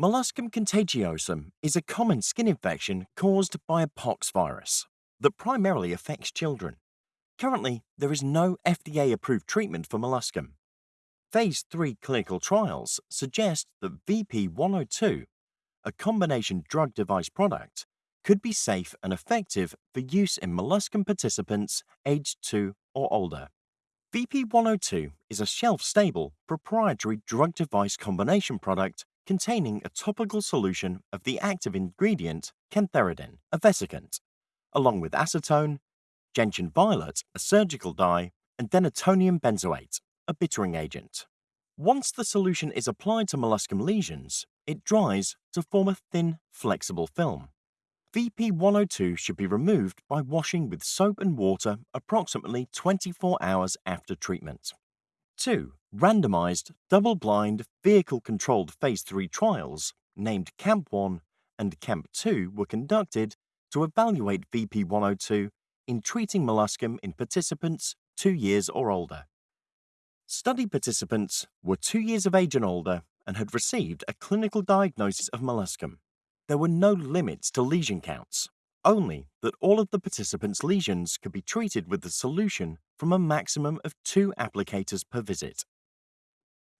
Molluscum contagiosum is a common skin infection caused by a pox virus that primarily affects children. Currently, there is no FDA approved treatment for molluscum. Phase 3 clinical trials suggest that VP102, a combination drug device product, could be safe and effective for use in molluscum participants aged 2 or older. VP102 is a shelf stable proprietary drug device combination product containing a topical solution of the active ingredient cantharidin, a vesicant, along with acetone, gentian violet, a surgical dye, and denatonium benzoate, a bittering agent. Once the solution is applied to molluscum lesions, it dries to form a thin, flexible film. VP102 should be removed by washing with soap and water approximately 24 hours after treatment. 2. Randomized, double blind, vehicle controlled Phase 3 trials, named CAMP 1 and CAMP 2, were conducted to evaluate VP102 in treating molluscum in participants two years or older. Study participants were two years of age and older and had received a clinical diagnosis of molluscum. There were no limits to lesion counts, only that all of the participants' lesions could be treated with the solution from a maximum of two applicators per visit.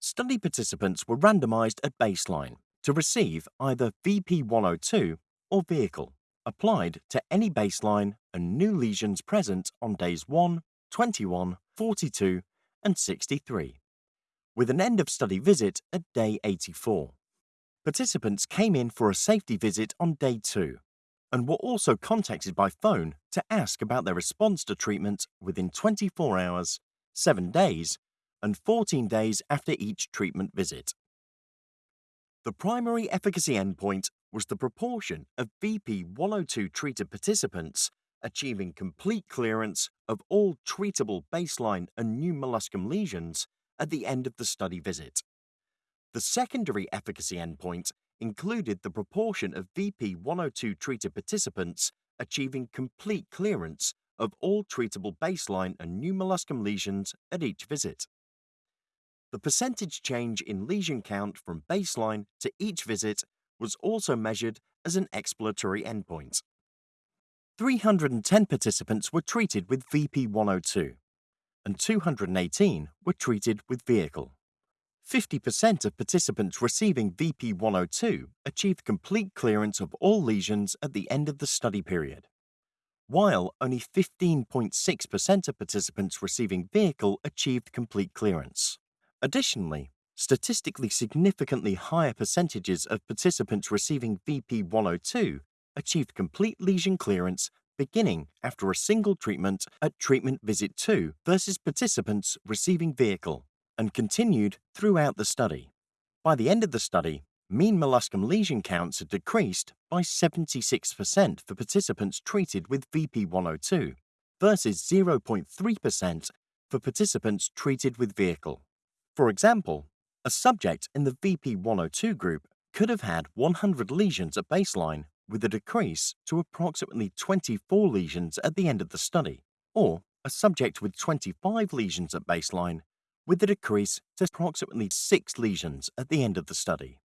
Study participants were randomized at baseline to receive either VP102 or vehicle applied to any baseline and new lesions present on days 1, 21, 42, and 63, with an end of study visit at day 84. Participants came in for a safety visit on day 2 and were also contacted by phone to ask about their response to treatment within 24 hours, 7 days, and 14 days after each treatment visit. The primary efficacy endpoint was the proportion of VP102 treated participants achieving complete clearance of all treatable baseline and new molluscum lesions at the end of the study visit. The secondary efficacy endpoint included the proportion of VP102 treated participants achieving complete clearance of all treatable baseline and new molluscum lesions at each visit. The percentage change in lesion count from baseline to each visit was also measured as an exploratory endpoint. 310 participants were treated with VP102, and 218 were treated with vehicle. 50% of participants receiving VP102 achieved complete clearance of all lesions at the end of the study period, while only 15.6% of participants receiving vehicle achieved complete clearance. Additionally, statistically significantly higher percentages of participants receiving VP102 achieved complete lesion clearance beginning after a single treatment at treatment visit 2 versus participants receiving vehicle and continued throughout the study. By the end of the study, mean molluscum lesion counts had decreased by 76% for participants treated with VP102 versus 0.3% for participants treated with vehicle. For example, a subject in the VP102 group could have had 100 lesions at baseline with a decrease to approximately 24 lesions at the end of the study, or a subject with 25 lesions at baseline with a decrease to approximately 6 lesions at the end of the study.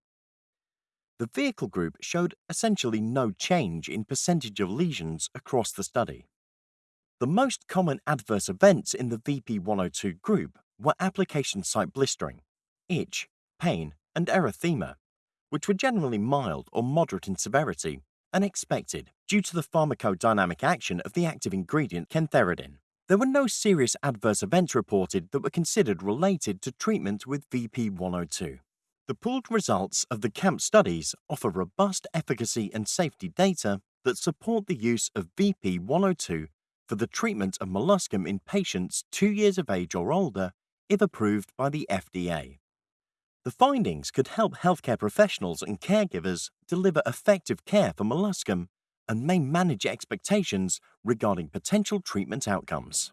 The vehicle group showed essentially no change in percentage of lesions across the study. The most common adverse events in the VP102 group were application site blistering, itch, pain, and erythema, which were generally mild or moderate in severity and expected due to the pharmacodynamic action of the active ingredient cantharidin. There were no serious adverse events reported that were considered related to treatment with VP102. The pooled results of the CAMP studies offer robust efficacy and safety data that support the use of VP102 for the treatment of molluscum in patients two years of age or older if approved by the FDA. The findings could help healthcare professionals and caregivers deliver effective care for molluscum and may manage expectations regarding potential treatment outcomes.